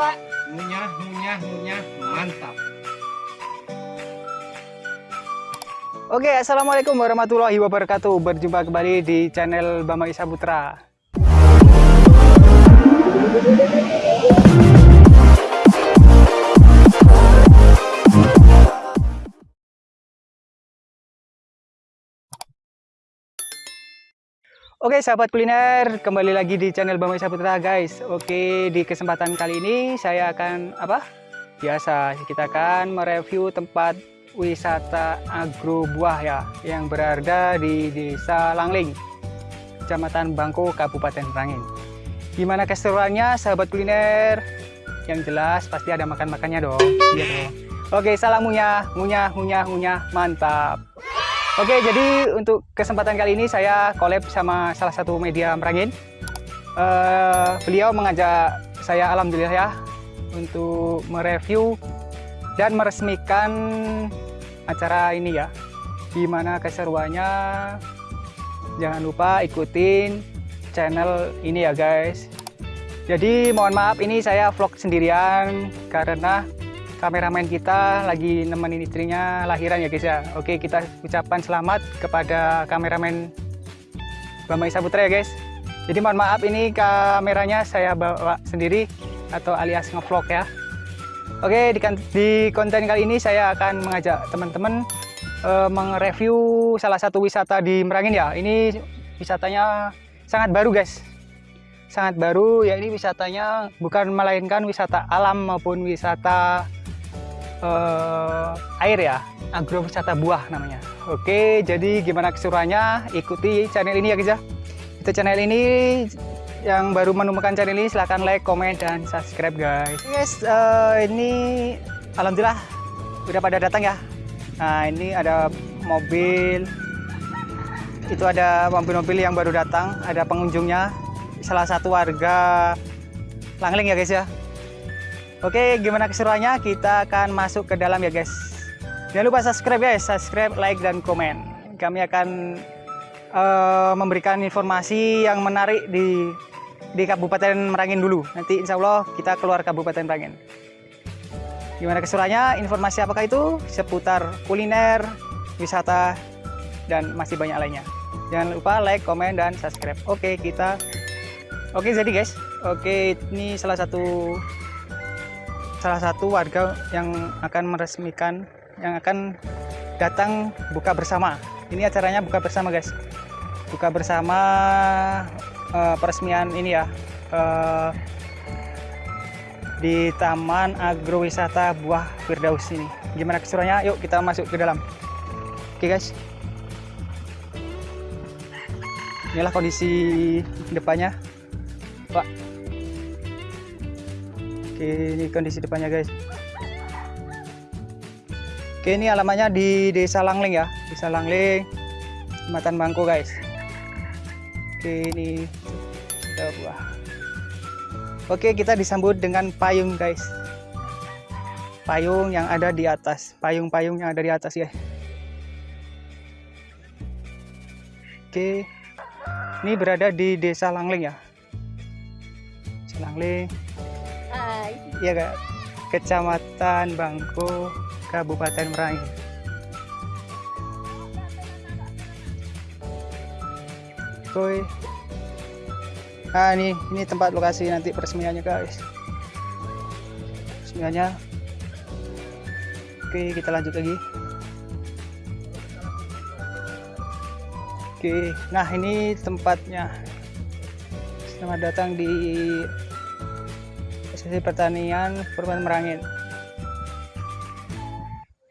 Pak? Ngunyah, ngunyah, ngunyah. Mantap. Oke, Assalamualaikum warahmatullahi wabarakatuh. Berjumpa kembali di channel Bama Isa Putra. Oke sahabat kuliner, kembali lagi di channel Bama Isa Putra guys. Oke, di kesempatan kali ini saya akan apa? Biasa kita akan mereview tempat wisata agro buah ya yang berada di Desa Langling, Kecamatan Bangko, Kabupaten Merangin. Gimana keseruannya sahabat kuliner? Yang jelas pasti ada makan-makannya dong. Iya dong. Oke, salam ngunyah, ngunyah, ngunyah, ngunyah, mantap. Oke, jadi untuk kesempatan kali ini saya collab sama salah satu media Merangin. Uh, beliau mengajak saya alhamdulillah ya untuk mereview dan meresmikan acara ini ya. Gimana keseruannya? Jangan lupa ikutin channel ini ya guys. Jadi mohon maaf ini saya vlog sendirian karena kameramen kita lagi nemenin istrinya lahiran ya guys ya. Oke kita ucapkan selamat kepada kameramen Bama Isa Putra ya guys. Jadi mohon maaf ini kameranya saya bawa sendiri atau alias ngevlog ya. Oke di, di konten kali ini saya akan mengajak teman-teman uh, mengreview salah satu wisata di Merangin ya. Ini wisatanya sangat baru guys. Sangat baru ya ini wisatanya bukan melainkan wisata alam maupun wisata uh, air ya? Agrowisata buah namanya. Oke jadi gimana keseruannya ikuti channel ini ya guys ya itu channel ini yang baru menemukan channel ini silahkan like comment dan subscribe guys. Guys uh, ini alhamdulillah udah pada datang ya. Nah ini ada mobil. Itu ada mobil-mobil yang baru datang ada pengunjungnya. Salah satu warga Langling ya guys ya Oke, gimana keseruannya? Kita akan masuk ke dalam ya guys. Jangan lupa subscribe guys, subscribe, like, dan komen. Kami akan uh, memberikan informasi yang menarik di di Kabupaten Merangin dulu. Nanti insya Allah kita keluar Kabupaten Merangin. Gimana keseruannya? Informasi apakah itu? Seputar kuliner, wisata, dan masih banyak lainnya. Jangan lupa like, komen, dan subscribe. Oke, kita... Oke, jadi guys. Oke, ini salah satu salah satu warga yang akan meresmikan yang akan datang buka bersama. Ini acaranya buka bersama guys. Buka bersama uh, peresmian ini ya uh, di Taman Agrowisata Buah Firdaus ini. Gimana keseruannya? Yuk kita masuk ke dalam. Oke guys. Inilah kondisi depannya. Pak ini kondisi depannya guys. Oke, ini alamatnya di Desa Langling ya, Desa Langling, Kecamatan Bangko guys. Oke, ini buah. Oke, kita disambut dengan payung guys. Payung yang ada di atas, payung-payung yang ada di atas ya. Oke, ini berada di Desa Langling ya. Desa Langling ya kak. Kecamatan Bangko Kabupaten Merangin Koi nah ini ini tempat lokasi nanti peresmiannya guys. Peresmiannya. Oke kita lanjut lagi. Oke. Nah ini tempatnya. Selamat datang di sisi pertanian Permen Merangin.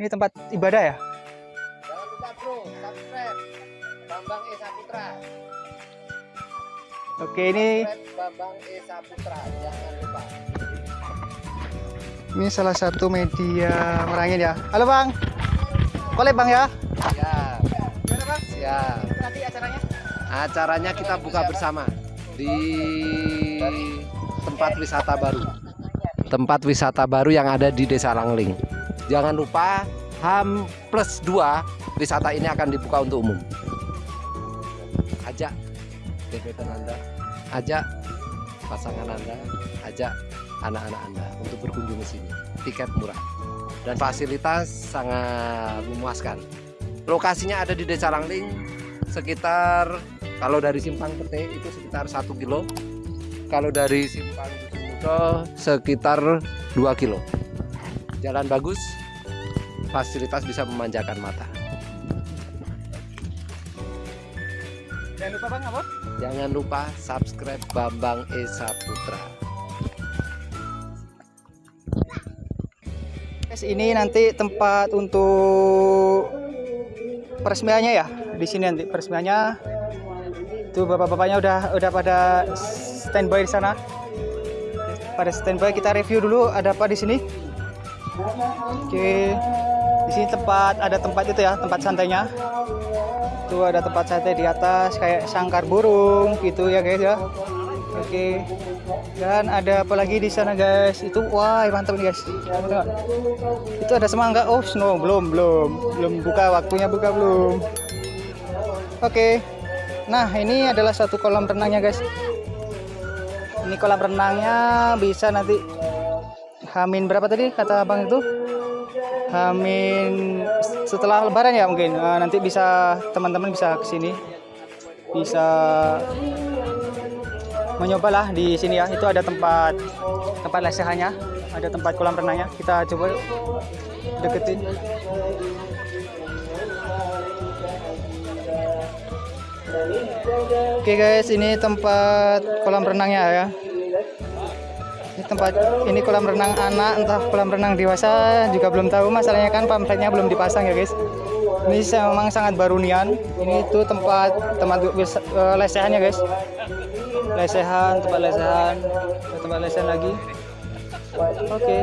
Ini tempat ibadah ya? Jangan lupa bro, subscribe Bambang Esa Putra. Oke ini Bambang Esa Putra, jangan lupa. Ini salah satu media Merangin ya. Halo Bang. Boleh Bang ya? Siap. Gimana Bang? Siap. Nanti acaranya? Acaranya kita buka bersama di tempat wisata baru tempat wisata baru yang ada di Desa Langling jangan lupa HAM plus 2 wisata ini akan dibuka untuk umum ajak gebetan anda ajak pasangan anda ajak anak-anak Anda untuk berkunjung ke sini. Tiket murah dan fasilitas sangat memuaskan. Lokasinya ada di Desa Langling sekitar kalau dari Simpang Pete itu sekitar 1 kilo. Kalau dari Simpang Mudo sekitar 2 kilo. Jalan bagus, fasilitas bisa memanjakan mata. Jangan lupa bang apa? Jangan lupa subscribe Bambang Esa Putra. Guys, ini nanti tempat untuk peresmiannya ya. Di sini nanti peresmiannya. Tuh bapak-bapaknya udah udah pada standby di sana. Pada standby kita review dulu ada apa di sini. Oke. Di sini tempat ada tempat itu ya, tempat santainya. Tuh ada tempat santai di atas kayak sangkar burung gitu ya guys ya. Oke. Dan ada apa lagi di sana guys? Itu wah mantap nih guys. Nggak? Itu ada semangka. Oh, snow belum belum belum buka waktunya buka belum. Oke. Nah, ini adalah satu kolam renangnya guys. Ini kolam renangnya bisa nanti Hamin berapa tadi kata Abang itu? Hamin setelah lebaran ya mungkin. Eh, nanti bisa teman-teman bisa ke sini. Bisa mencobalah di sini ya. Itu ada tempat tempat lesehannya, ada tempat kolam renangnya. Kita coba deketin. Oke guys, ini tempat kolam renangnya ya. Ini tempat ini kolam renang anak, entah kolam renang dewasa juga belum tahu. Masalahnya kan pamfletnya belum dipasang ya guys. Ini memang sangat baru nian. Ini tuh tempat tempat wis- eh, lesehannya guys. Lesehan, tempat lesehan, tempat lesehan lagi. Oke. Oke,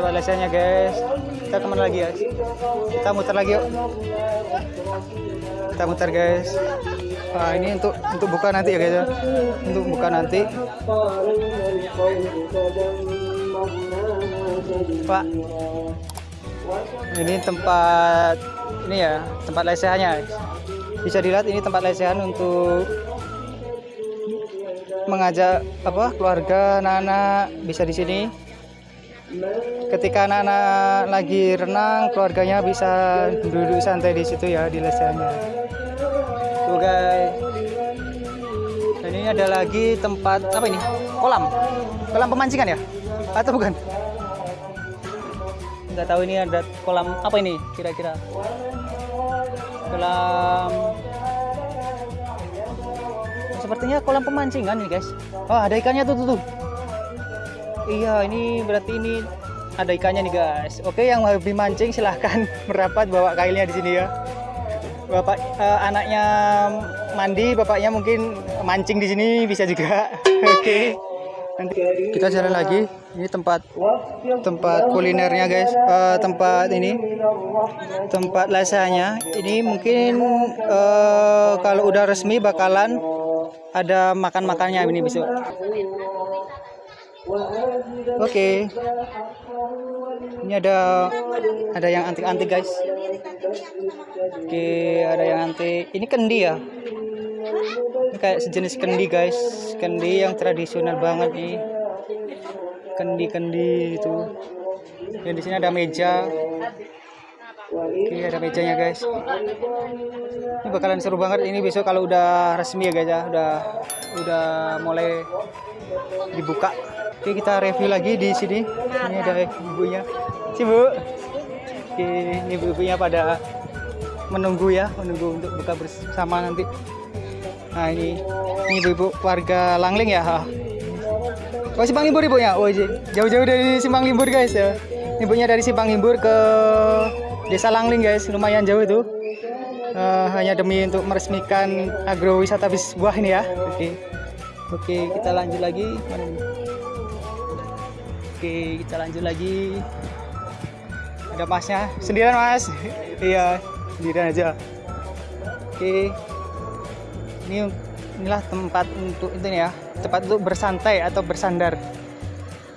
tempat lesehannya guys. Kita ke mana lagi guys? Kita muter lagi yuk. Kita muter guys. Nah, ini untuk untuk buka nanti ya guys ya. Untuk buka nanti. Pak. Ini tempat ini ya, tempat lesehannya. Bisa dilihat ini tempat lesehan untuk mengajak apa keluarga anak-anak bisa di sini. Ketika anak-anak lagi renang, keluarganya bisa duduk santai di situ ya di lesehannya. Tuh guys. Dan ini ada lagi tempat apa ini? Kolam. Kolam pemancingan ya? Atau bukan? Nggak tahu ini ada kolam apa ini kira-kira? Kolam Sepertinya kolam pemancingan nih guys. Oh ada ikannya tuh tuh. tuh. Iya ini berarti ini ada ikannya nih guys. Oke yang hobi mancing silahkan merapat bawa kailnya di sini ya. Bapak eh, anaknya mandi, bapaknya mungkin mancing di sini bisa juga. Oke. Nanti kita jalan lagi. Ini tempat tempat kulinernya guys. Eh, tempat ini tempat lasanya. Ini mungkin eh, kalau udah resmi bakalan ada makan-makannya ini besok. Oke. Ini ada ada yang antik-antik guys. Oke, ada yang antik. Ini kendi ya. Ini kayak sejenis kendi guys. Kendi yang tradisional banget nih. Kendi-kendi itu. Dan di sini ada meja. Oke, ada mejanya guys. Ini bakalan seru banget ini besok kalau udah resmi ya guys ya. Udah udah mulai dibuka. Oke, kita review lagi di sini. Ini ada ibunya. Si Bu. Oke, ini ibu-ibunya pada menunggu ya, menunggu untuk buka bersama nanti. Nah, ini ini ibu-ibu warga Langling ya. Oh, Simpang Limbur ibunya. Oh, j- jauh-jauh dari Simpang Limbur guys ya. Ibunya dari Simpang Limbur ke Desa Langling guys, lumayan jauh itu. Eh, hanya demi untuk meresmikan agrowisata bis buah ini ya. Oke. Oke, kita lanjut lagi. Oke, kita lanjut lagi. Ada masnya. Sendirian mas? iya, sendirian aja. Oke. Ini inilah tempat untuk itu ya, tempat untuk bersantai atau bersandar.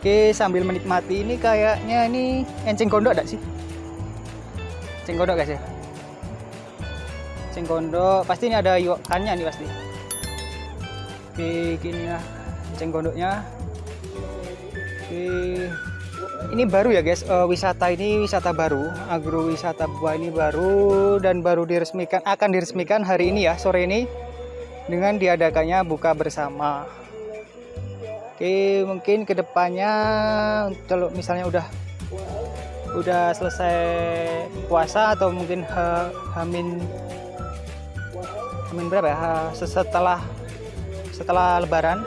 Oke, sambil menikmati ini kayaknya ini enceng gondok ada sih? Enceng gondok guys ya. Enceng gondok, pasti ini ada ikannya nih pasti. Oke, gini lah enceng gondoknya. Oke. Ini baru ya guys, eh, wisata ini wisata baru, agrowisata buah ini baru dan baru diresmikan akan diresmikan hari ini ya sore ini dengan diadakannya buka bersama. Oke, mungkin ke depannya kalau misalnya udah udah selesai puasa atau mungkin ha- hamin hamin berapa ya? Ha- setelah setelah lebaran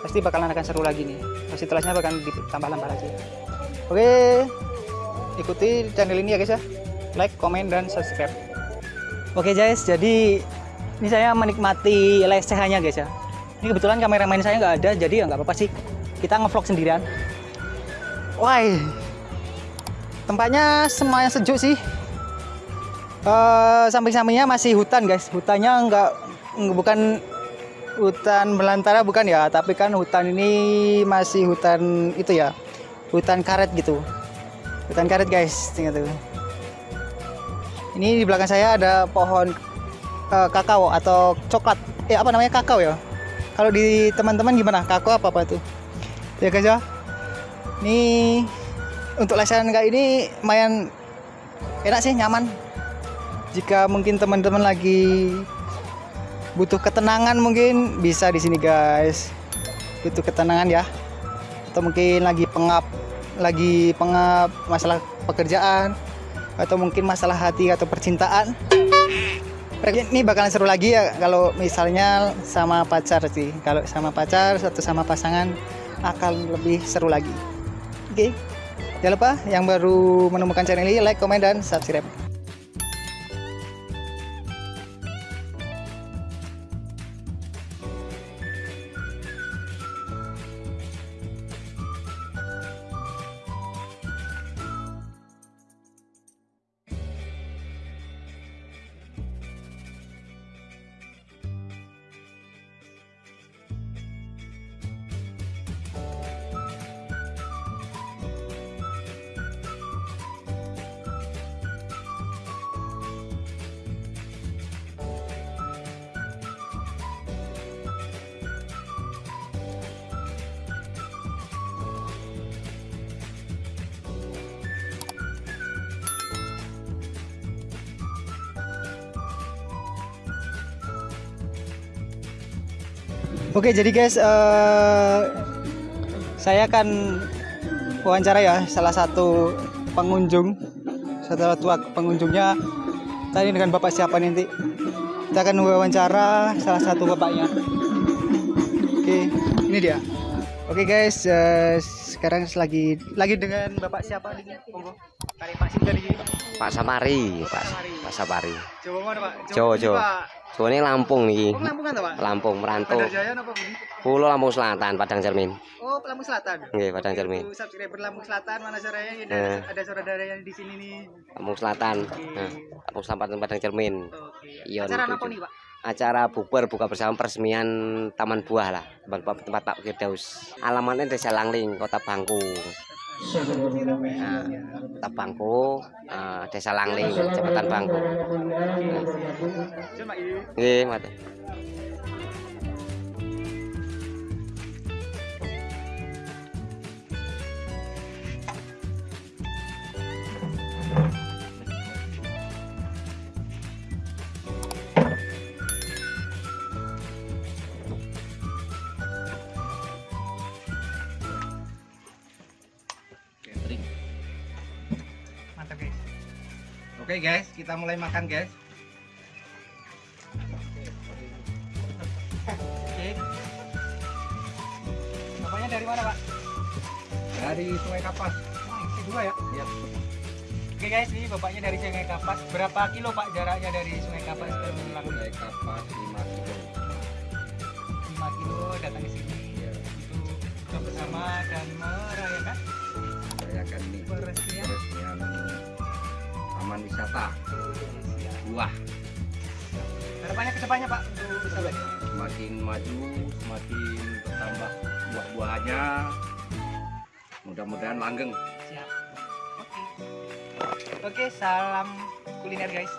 pasti bakalan akan seru lagi nih. Pasti telasnya bakalan ditambah-tambah lagi. Oke, ikuti channel ini ya guys ya. Like, komen, dan subscribe. Oke guys, jadi ini saya menikmati lesehannya guys ya. Ini kebetulan kameramen saya nggak ada, jadi ya nggak apa-apa sih. Kita ngevlog sendirian. Wah, tempatnya semuanya sejuk sih. Eh, samping-sampingnya masih hutan guys. Hutannya nggak nggak- bukan hutan belantara bukan ya, tapi kan hutan ini masih hutan itu ya, hutan karet gitu. Hutan karet guys, tinggal tuh. Ini di belakang saya ada pohon eh, kakao atau coklat. Eh apa namanya kakao ya? Kalau di teman-teman gimana? Kakao apa apa tuh? Ya guys ya. Ini untuk lesehan kayak ini lumayan enak sih, nyaman. Jika mungkin teman-teman lagi butuh ketenangan mungkin bisa di sini guys. Butuh ketenangan ya. Atau mungkin lagi pengap lagi pengap masalah pekerjaan atau mungkin masalah hati atau percintaan. Ini bakalan seru lagi ya kalau misalnya sama pacar sih. Kalau sama pacar atau sama pasangan akan lebih seru lagi. Oke. Jangan lupa yang baru menemukan channel ini like, komen dan subscribe. Oke, jadi guys, eh, saya akan wawancara ya salah satu pengunjung, salah satu pengunjungnya tadi dengan bapak siapa nanti. Kita akan wawancara salah satu bapaknya. Oke, ini dia. Oke guys, eh, sekarang lagi lagi dengan bapak siapa nih? Monggo. Pak Sim dari Pak Sapari, Pak. Jawa mana Pak? Jawa, ini, Soalnya Lampung nih, Oh, Lampung kan Pak? Lampung merantau. Pulau Lampung Selatan, Padang Cermin. Oh, Lampung Selatan. Nggih, Padang Cermin. untuk subscriber Lampung Selatan mana suaranya? Ada, Eh. ada saudara yang di sini nih. Lampung Selatan. Oke. Nah, Lampung Selatan Padang Cermin. Oke. Iya, Acara apa nih, Pak? Acara bubar buka bersama peresmian Taman Buah lah, tempat, tempat Pak Firdaus. Alamatnya Desa Langling, Kota Bangku. Nah, Kota Bangku, eh, Desa Langling. Coba ini. Nggih, mate. Oke guys, kita mulai makan guys. Oke. Bapaknya dari mana, Pak? Dari Sungai Kapas. Oh, dua ya? Iya. Oke guys, ini bapaknya dari Sungai Kapas. Berapa kilo Pak jaraknya dari Sungai Kapas ke Lampung? Sungai Kapas 5 kilo. 5 kilo datang ke sini Iya. untuk bersama dan merayakan Saya akan ini peresmian peresmian taman wisata buah. harapannya ke depannya Pak. Semakin maju, semakin bertambah buah-buahannya. Mudah-mudahan langgeng. Siap. Oke. Oke, salam kuliner guys.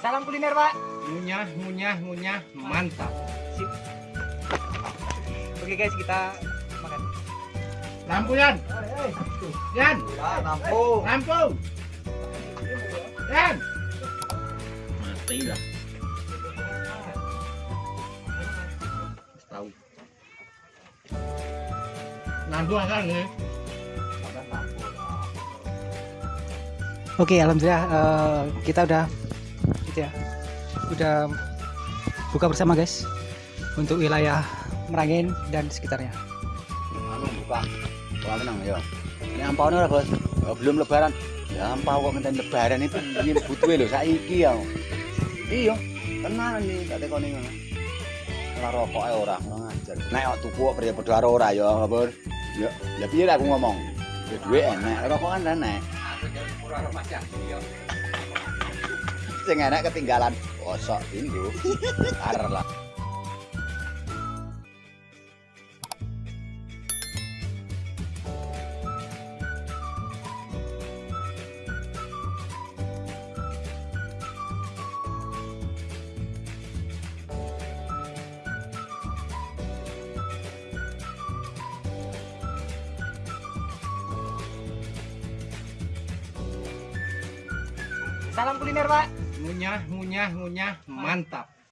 Salam kuliner Pak. Ngunyah, ngunyah, ngunyah, mantap. Sip. Oke guys, kita makan. Lampu Yan. Yan. Lampu. Lampu. Yan. Mati lah. Tahu. Lampu kan nih. Oke, alhamdulillah eh, kita udah gitu ya. Udah buka bersama guys untuk wilayah Merangin dan sekitarnya. anu buka buka menang ya ini ampau ora bos Oh, belum lebaran ampau kok ngenten lebaran itu ini butuh lho saiki ya. Iya tenan nih tak tekoni ngono. Ora rokok ae ora ora ngajar. Nek kok tuku kok priye padha karo ora ya apa ya ya piye aku ngomong? Ya duwe enek. Rokok kan enek. Sing enek ketinggalan kosok tinggu arep lah ngunyah, ngunyah, mantap.